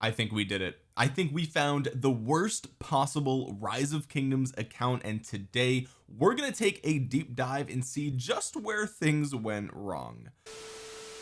I think we did it. I think we found the worst possible rise of kingdoms account and today we're going to take a deep dive and see just where things went wrong.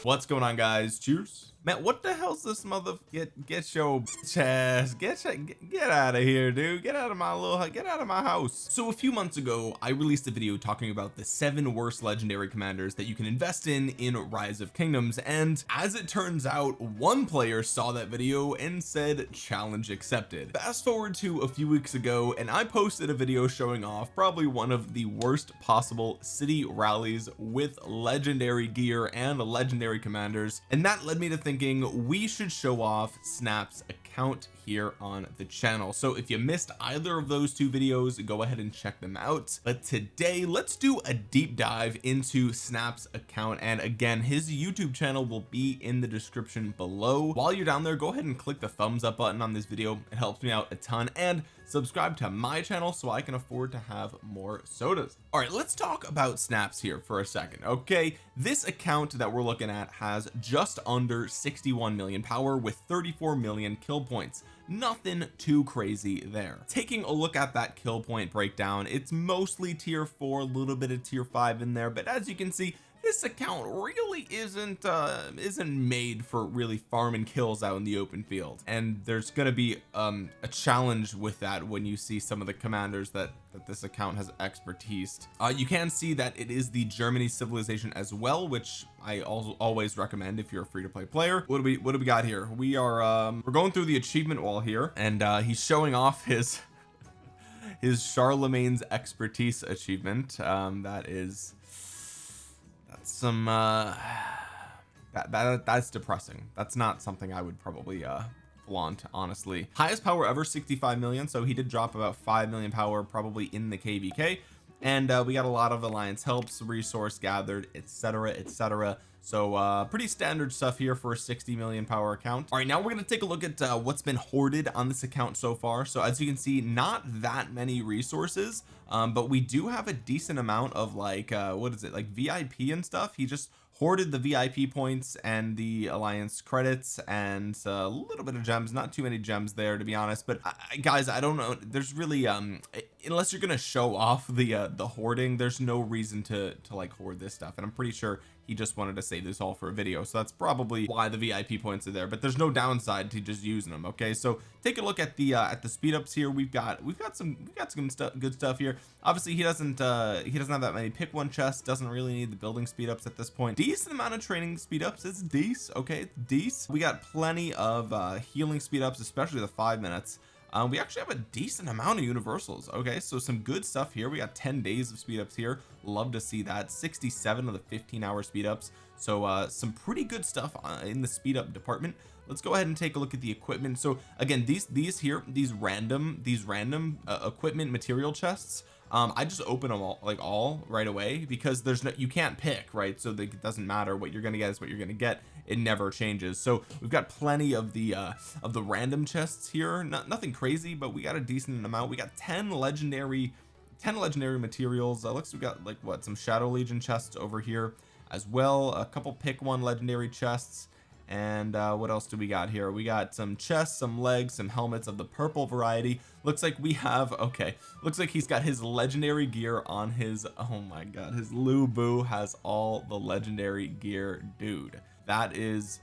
What's going on guys? Cheers man what the hell's this mother get get your chest get get, get out of here dude. Get out of my little get out of my house. So a few months ago I released a video talking about the seven worst legendary commanders that you can invest in in rise of kingdoms. And as it turns out one player saw that video and said challenge accepted. Fast forward to a few weeks ago and I posted a video showing off probably one of the worst possible city rallies with legendary gear and legendary commanders. And that led me to think thinking we should show off snap's account here on the channel. So if you missed either of those two videos go ahead and check them out. But today let's do a deep dive into snap's account. And again his youtube channel will be in the description below. While you're down there go ahead and click the thumbs up button on this video. It helps me out a ton. And subscribe to my channel so I can afford to have more sodas. All right let's talk about snaps here for a second okay? This account that we're looking at has just under 61 million power with 34 million kill points. Nothing too crazy there. Taking a look at that kill point breakdown it's mostly tier four a little bit of tier five in there but as you can see this account really isn't uh isn't made for really farming kills out in the open field. And there's to be um a challenge with that when you see some of the commanders that that this account has expertise. Uh you can see that it is the Germany civilization as well which I also always recommend if you're a free-to-play player. What do we what do we got here? We are um we're going through the achievement wall here and uh he's showing off his his Charlemagne's expertise achievement. Um that is some uh that, that that's depressing. That's not something I would probably uh flaunt honestly. Highest power ever 65 million so he did drop about 5 million power probably in the kvk and uh, we got a lot of alliance helps resource gathered etc etc so uh pretty standard stuff here for a 60 million power account. All right now we're going to take a look at uh, what's been hoarded on this account so far. So as you can see not that many resources um but we do have a decent amount of like uh what is it like VIP and stuff. He just hoarded the VIP points and the alliance credits and a little bit of gems not too many gems there to be honest. But I, guys I don't know. There's really um unless you're gonna show off the uh the hoarding there's no reason to to like hoard this stuff. And I'm pretty sure he just wanted to save this all for a video. So that's probably why the VIP points are there but there's no downside to just using them okay? So take a look at the uh, at the speed ups here. We've got we've got some we've got some good stuff here. Obviously he doesn't uh he doesn't have that many pick one chests doesn't really need the building speed ups at this point. Decent amount of training speed ups. It's decent okay? It's decent. We got plenty of uh healing speed ups especially the five minutes um, we actually have a decent amount of universals. Okay so some good stuff here. We got 10 days of speed ups here. Love to see that. 67 of the 15 hour speed ups. So uh some pretty good stuff uh, in the speed up department. Let's go ahead and take a look at the equipment. So again these these here these random these random uh, equipment material chests um I just open them all like all right away because there's no you can't pick right? So it doesn't matter what you're gonna get is what you're gonna get. It never changes. So we've got plenty of the uh of the random chests here. Not nothing crazy but we got a decent amount. We got 10 legendary 10 legendary materials. Uh, looks we got like what some shadow legion chests over here as well. A couple pick one legendary chests and uh what else do we got here? We got some chests some legs some helmets of the purple variety. Looks like we have okay looks like he's got his legendary gear on his oh my god his Lu Bu has all the legendary gear dude. That is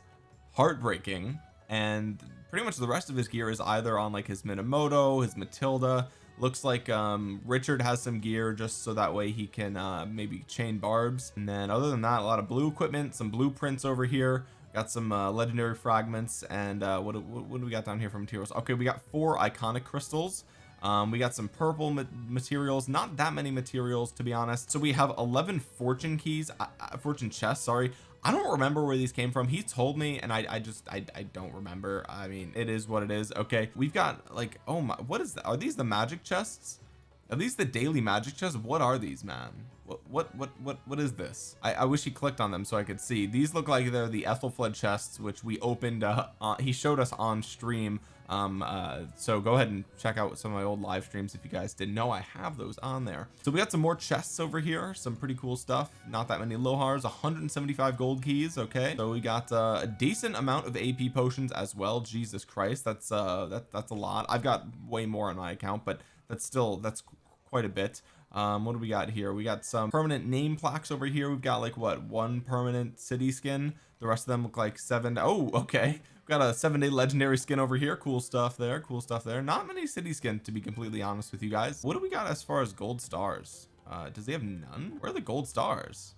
heartbreaking. And pretty much the rest of his gear is either on like his Minamoto his Matilda. Looks like um Richard has some gear just so that way he can uh maybe chain barbs. And then other than that a lot of blue equipment some blueprints over here got some uh, legendary fragments and uh what, what, what do we got down here from materials? Okay we got four iconic crystals. Um we got some purple ma materials not that many materials to be honest. So we have 11 fortune keys uh, uh fortune chests sorry. I don't remember where these came from. He told me and I, I just I, I don't remember. I mean it is what it is. Okay we've got like oh my what is that are these the magic chests? Are these the daily magic chests? What are these man what what what what is this? I, I wish he clicked on them so I could see. These look like they're the Aethelflaed chests which we opened uh, uh, he showed us on stream. Um uh so go ahead and check out some of my old live streams if you guys didn't know I have those on there. So we got some more chests over here some pretty cool stuff. Not that many lohars 175 gold keys okay? So we got uh, a decent amount of AP potions as well Jesus Christ that's uh that that's a lot. I've got way more on my account but that's still that's quite a bit um what do we got here? We got some permanent name plaques over here. We've got like what one permanent city skin? The rest of them look like seven oh okay. We've got a seven day legendary skin over here. Cool stuff there cool stuff there. Not many city skin to be completely honest with you guys. What do we got as far as gold stars? Uh does he have none? Where are the gold stars?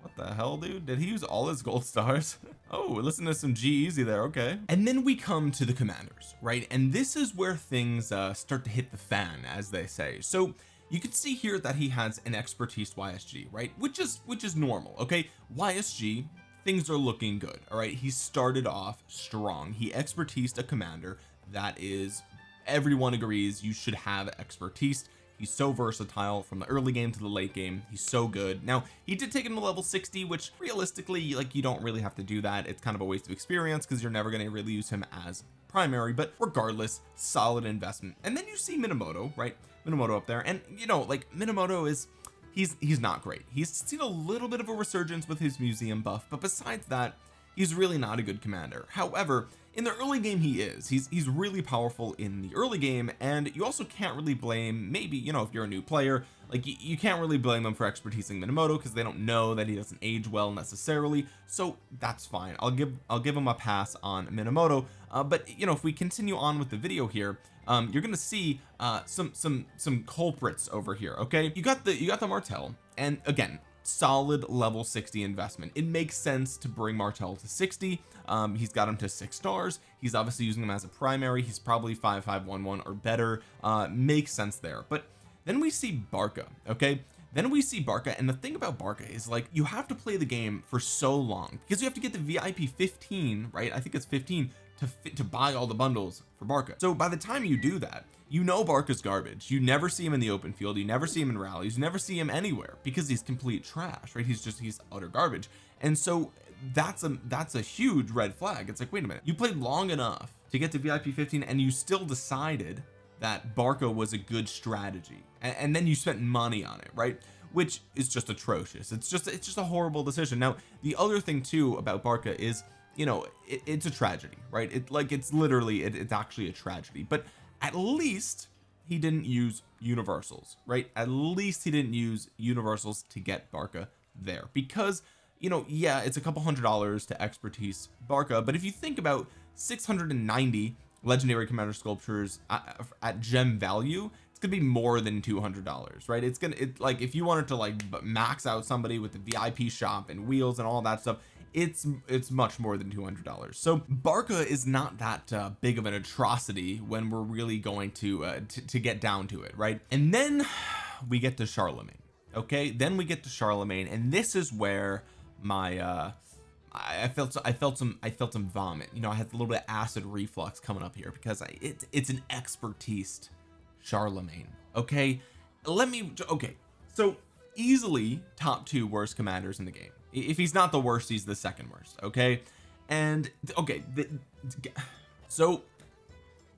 What the hell dude? Did he use all his gold stars? Oh listen to some G-Eazy there okay. And then we come to the commanders right? And this is where things uh start to hit the fan as they say. So you can see here that he has an expertise YSG right? Which is which is normal okay? YSG things are looking good all right? He started off strong. He expertised a commander. That is everyone agrees you should have expertise. He's so versatile from the early game to the late game. He's so good. Now he did take him to level 60 which realistically like you don't really have to do that. It's kind of a waste of experience because you're never going to really use him as primary. But regardless solid investment. And then you see Minamoto right Minamoto up there. And you know like Minamoto is he's he's not great. He's seen a little bit of a resurgence with his museum buff but besides that he's really not a good commander. However in the early game he is he's he's really powerful in the early game and you also can't really blame maybe you know if you're a new player like you, you can't really blame them for expertising Minamoto because they don't know that he doesn't age well necessarily so that's fine. I'll give I'll give him a pass on Minamoto uh, but you know if we continue on with the video here um you're gonna see uh some some some culprits over here okay? You got the you got the Martel and again solid level 60 investment. It makes sense to bring Martel to 60 um he's got him to six stars. He's obviously using him as a primary. He's probably 5511 or better. Uh makes sense there. But then we see Barca okay? Then we see Barca and the thing about Barca is like you have to play the game for so long because you have to get the VIP 15 right? I think it's 15 to fit to buy all the bundles for Barca. So by the time you do that you know Barca's garbage. You never see him in the open field. You never see him in rallies. You never see him anywhere because he's complete trash right? He's just he's utter garbage. And so that's a that's a huge red flag. It's like wait a minute. You played long enough to get to VIP 15 and you still decided that Barca was a good strategy. And, and then you spent money on it right? Which is just atrocious. It's just it's just a horrible decision. Now the other thing too about Barca is you know it, it's a tragedy right? It like it's literally it, it's actually a tragedy. But at least he didn't use universals right? At least he didn't use universals to get Barca there. Because you know yeah it's a couple hundred dollars to expertise Barca but if you think about 690 legendary commander sculptures at, at gem value it's gonna be more than 200 dollars right? It's gonna it like if you wanted to like max out somebody with the VIP shop and wheels and all that stuff it's it's much more than 200 dollars. So Barca is not that uh, big of an atrocity when we're really going to, uh, to get down to it right? And then we get to Charlemagne okay? Then we get to Charlemagne and this is where my uh I felt I felt some I felt some vomit. You know I had a little bit of acid reflux coming up here because I it, it's an expertise Charlemagne okay? Let me okay so easily top two worst commanders in the game if he's not the worst he's the second worst okay? And okay the, so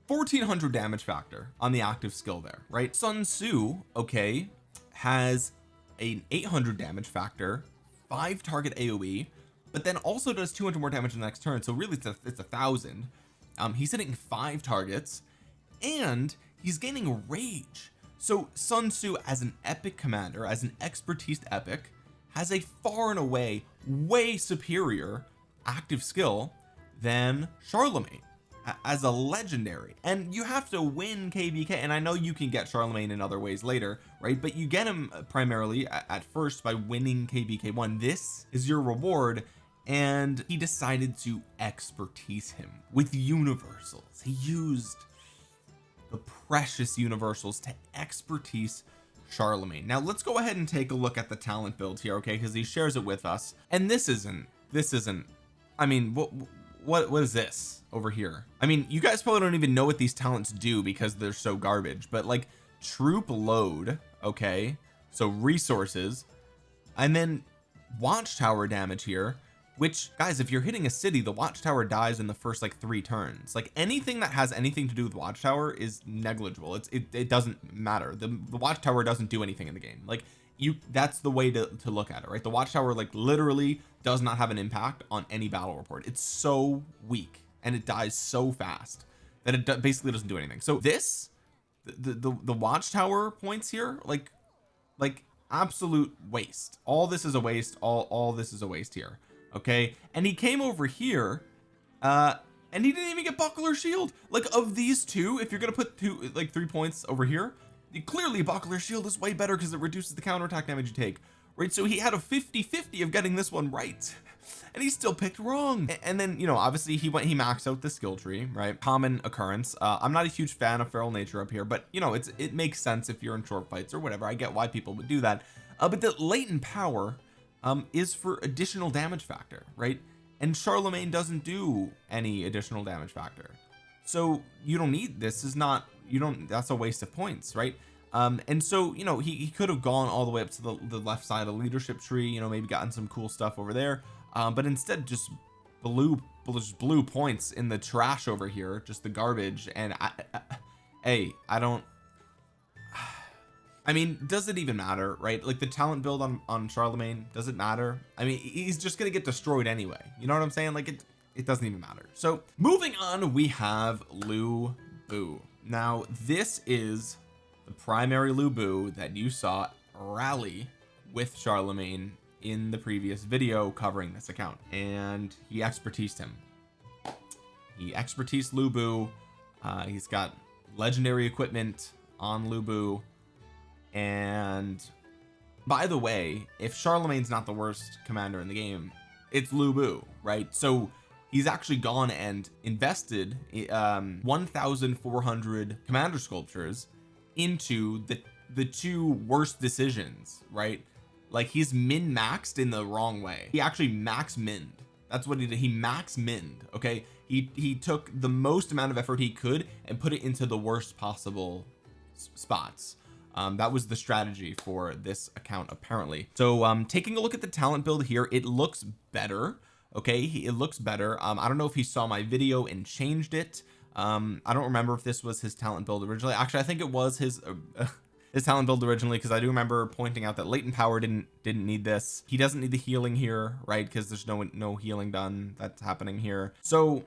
1400 damage factor on the active skill there right? Sun Tzu okay has an 800 damage factor five target AoE but then also does 200 more damage in the next turn so really it's a, it's a thousand. Um he's hitting five targets and he's gaining rage. So Sun Tzu as an epic commander as an expertise epic has a far and away way superior active skill than Charlemagne as a legendary. And you have to win kvk and I know you can get Charlemagne in other ways later right? But you get him uh, primarily at first by winning kvk1 this is your reward and he decided to expertise him with universals. He used the precious universals to expertise Charlemagne. Now let's go ahead and take a look at the talent build here okay because he shares it with us. And this isn't this isn't I mean what what what is this over here? I mean you guys probably don't even know what these talents do because they're so garbage but like troop load okay so resources and then watchtower damage here which guys if you're hitting a city the watchtower dies in the first like three turns. Like anything that has anything to do with watchtower is negligible. It's it, it doesn't matter. The, the watchtower doesn't do anything in the game. Like you that's the way to, to look at it right? The watchtower like literally does not have an impact on any battle report. It's so weak and it dies so fast that it basically doesn't do anything. So this the, the the watchtower points here like like absolute waste. All this is a waste. All all this is a waste here okay? And he came over here uh and he didn't even get buckler shield. Like of these two if you're gonna put two like three points over here clearly buckler shield is way better because it reduces the counterattack damage you take right? So he had a 50 50 of getting this one right and he still picked wrong. And then you know obviously he went he maxed out the skill tree right? Common occurrence. Uh, I'm not a huge fan of feral nature up here but you know it's it makes sense if you're in short fights or whatever. I get why people would do that. Uh, but the latent power um is for additional damage factor right? And Charlemagne doesn't do any additional damage factor. So you don't need this is not you don't that's a waste of points right? Um and so you know he, he could have gone all the way up to the, the left side of the leadership tree you know maybe gotten some cool stuff over there. Um but instead just blew just blew points in the trash over here just the garbage. And I, I hey I don't I mean does it even matter right? Like the talent build on on Charlemagne does it matter? I mean he's just gonna get destroyed anyway. You know what I'm saying? Like it it doesn't even matter. So moving on we have Lu Bu. Now this is the primary Lu Bu that you saw rally with Charlemagne in the previous video covering this account and he expertised him. He expertise Lu Bu. Uh, he's got legendary equipment on Lu Bu and by the way if Charlemagne's not the worst commander in the game it's Lu Bu right? So he's actually gone and invested um 1400 commander sculptures into the the two worst decisions right? Like he's min maxed in the wrong way. He actually max minned that's what he did. He max minned okay? He he took the most amount of effort he could and put it into the worst possible spots um, that was the strategy for this account apparently. So um taking a look at the talent build here it looks better okay? It looks better. Um I don't know if he saw my video and changed it. Um I don't remember if this was his talent build originally. Actually I think it was his uh, his talent build originally because I do remember pointing out that latent power didn't didn't need this. He doesn't need the healing here right? Because there's no no healing done that's happening here. So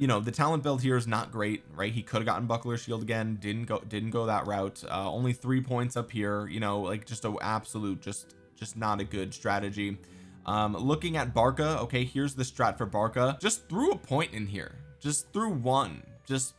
you know the talent build here is not great right? He could have gotten buckler shield again didn't go didn't go that route. Uh, only three points up here you know like just a absolute just just not a good strategy. Um looking at Barca okay here's the strat for Barca. Just threw a point in here. Just threw one. Just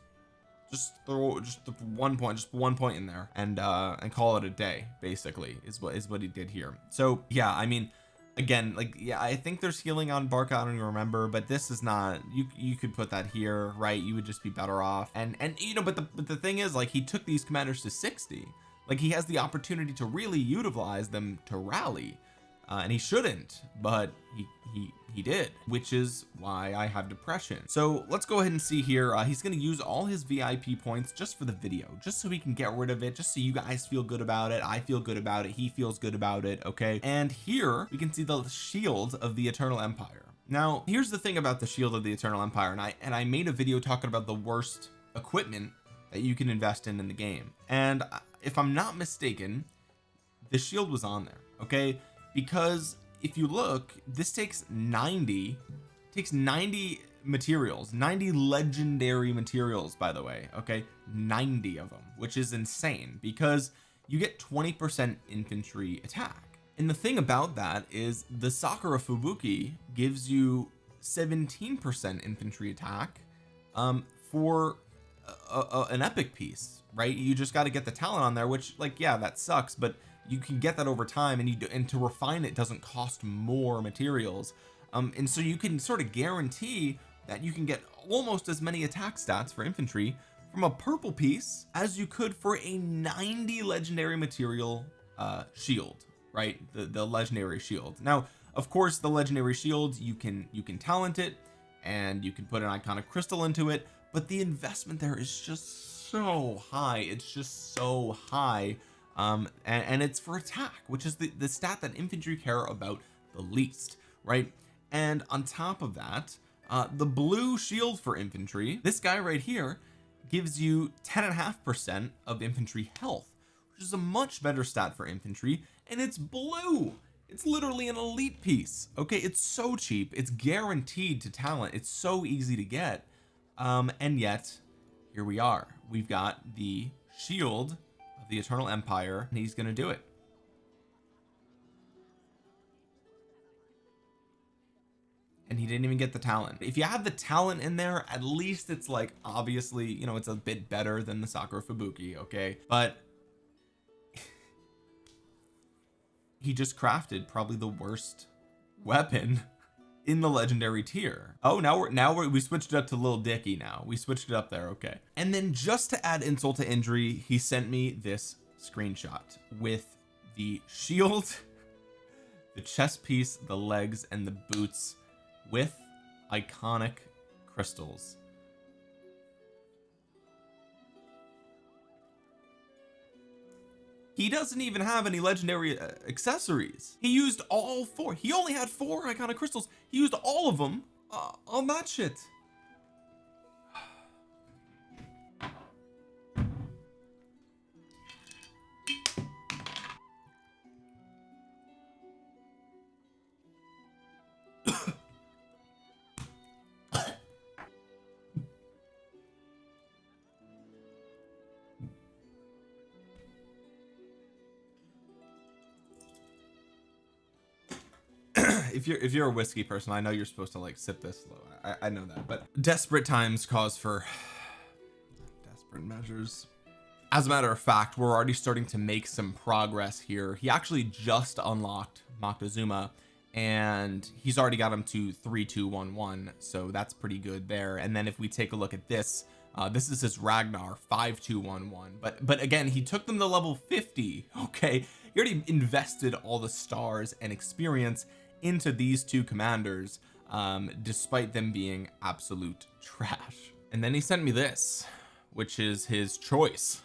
just throw just one point just one point in there and uh and call it a day basically is what is what he did here. So yeah I mean again like yeah I think there's healing on Barca I don't even remember but this is not you you could put that here right? You would just be better off. And and you know but the but the thing is like he took these commanders to 60 like he has the opportunity to really utilize them to rally. Uh, and he shouldn't but he he he did which is why I have depression. So let's go ahead and see here. Uh, he's going to use all his VIP points just for the video just so he can get rid of it just so you guys feel good about it I feel good about it he feels good about it okay? And here we can see the shield of the Eternal Empire. Now here's the thing about the shield of the Eternal Empire and I and I made a video talking about the worst equipment that you can invest in in the game. And uh, if I'm not mistaken the shield was on there okay? Because if you look this takes 90 takes 90 materials 90 legendary materials by the way okay? 90 of them which is insane because you get 20 percent infantry attack. And the thing about that is the Sakura Fubuki gives you 17 percent infantry attack um for a, a, an epic piece right? You just got to get the talent on there which like yeah that sucks but you can get that over time and you do, and to refine it doesn't cost more materials. Um and so you can sort of guarantee that you can get almost as many attack stats for infantry from a purple piece as you could for a 90 legendary material uh shield right? The the legendary shield. Now of course the legendary shield you can you can talent it and you can put an iconic crystal into it but the investment there is just so high. It's just so high um and, and it's for attack which is the the stat that infantry care about the least right? And on top of that uh the blue shield for infantry this guy right here gives you 10 and a half percent of infantry health which is a much better stat for infantry and it's blue. It's literally an elite piece okay? It's so cheap. It's guaranteed to talent. It's so easy to get. Um and yet here we are. We've got the shield the eternal empire and he's gonna do it. And he didn't even get the talent. If you have the talent in there at least it's like obviously you know it's a bit better than the Sakura Fubuki okay? But he just crafted probably the worst weapon in the legendary tier. Oh now we're now we're, we switched it up to little Dicky now. We switched it up there okay. And then just to add insult to injury he sent me this screenshot with the shield the chest piece the legs and the boots with iconic crystals he doesn't even have any legendary uh, accessories. He used all four. He only had four iconic crystals. He used all of them uh, on that shit if you're if you're a whiskey person I know you're supposed to like sip this slow I, I know that but desperate times cause for desperate measures. As a matter of fact we're already starting to make some progress here. He actually just unlocked Moctezuma and he's already got him to 3211 so that's pretty good there. And then if we take a look at this uh, this is his Ragnar 5211 but but again he took them to level 50 okay? He already invested all the stars and experience into these two commanders um despite them being absolute trash. And then he sent me this which is his choice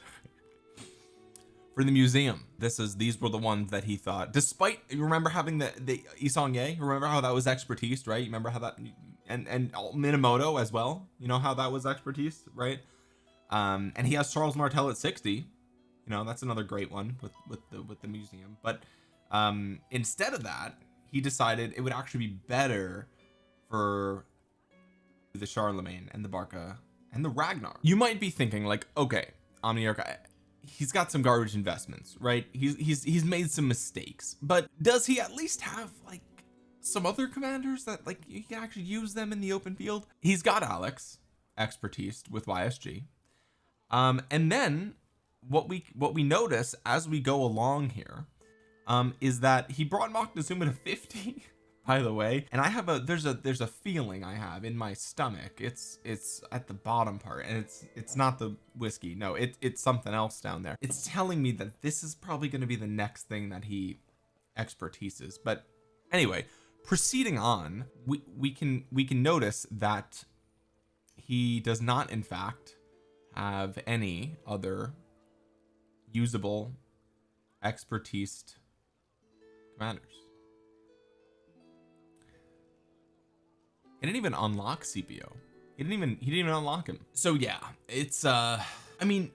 for the museum. This is these were the ones that he thought despite you remember having the the Yi Seong-Gye remember how that was expertise right? You remember how that and and Minamoto as well? You know how that was expertise right? Um and he has Charles Martel at 60 you know that's another great one with with the with the museum. But um instead of that he decided it would actually be better for the Charlemagne and the Barca and the Ragnar. You might be thinking like okay Omniarch he's got some garbage investments right? He's he's he's made some mistakes but does he at least have like some other commanders that like you can actually use them in the open field? He's got Alex expertise with YSG um and then what we what we notice as we go along here um is that he brought Moctezuma to 50 by the way. And I have a there's a there's a feeling I have in my stomach. It's it's at the bottom part and it's it's not the whiskey. No it, it's something else down there. It's telling me that this is probably going to be the next thing that he expertises. But anyway proceeding on we we can we can notice that he does not in fact have any other usable expertise commanders he didn't even unlock Scipio. he didn't even he didn't even unlock him. So yeah it's uh I mean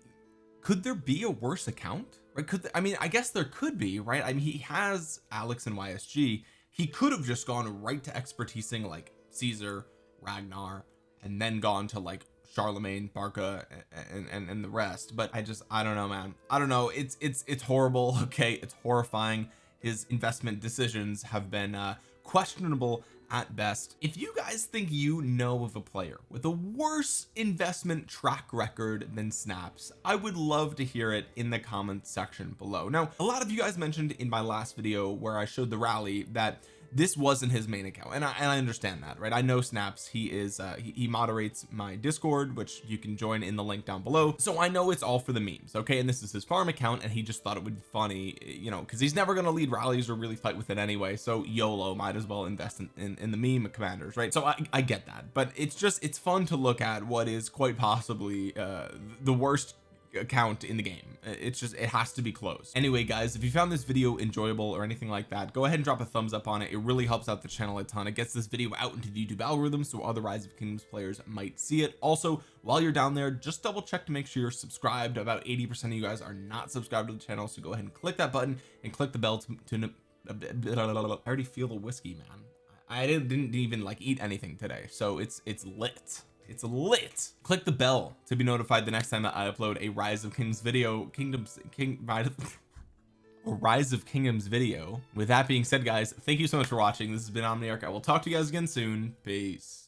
could there be a worse account? Right could I mean I guess there could be right? I mean he has Alex and YSG he could have just gone right to expertising like Caesar Ragnar and then gone to like Charlemagne Barca and, and and the rest. But I just I don't know man. I don't know. It's it's it's horrible okay? It's horrifying his investment decisions have been uh questionable at best. If you guys think you know of a player with a worse investment track record than snaps I would love to hear it in the comments section below. Now a lot of you guys mentioned in my last video where I showed the rally that this wasn't his main account and I, and I understand that right? I know snaps he is uh he, he, moderates my discord which you can join in the link down below. So I know it's all for the memes okay? And this is his farm account and he just thought it would be funny you know because he's never going to lead rallies or really fight with it anyway so YOLO might as well invest in, in, in the meme commanders right? So I, I get that but it's just it's fun to look at what is quite possibly uh the worst account in the game. It's just it has to be closed. Anyway guys if you found this video enjoyable or anything like that go ahead and drop a thumbs up on it. It really helps out the channel a ton. It gets this video out into the YouTube algorithm so other rise of kingdoms players might see it. Also while you're down there just double check to make sure you're subscribed. About 80 percent of you guys are not subscribed to the channel so go ahead and click that button and click the bell to, to uh, I already feel the whiskey man. I didn't, didn't even like eat anything today so it's it's lit it's lit. Click the bell to be notified the next time that I upload a rise of kingdoms video kingdoms king rise of kingdoms video. With that being said guys thank you so much for watching. This has been omniarch. I will talk to you guys again soon. Peace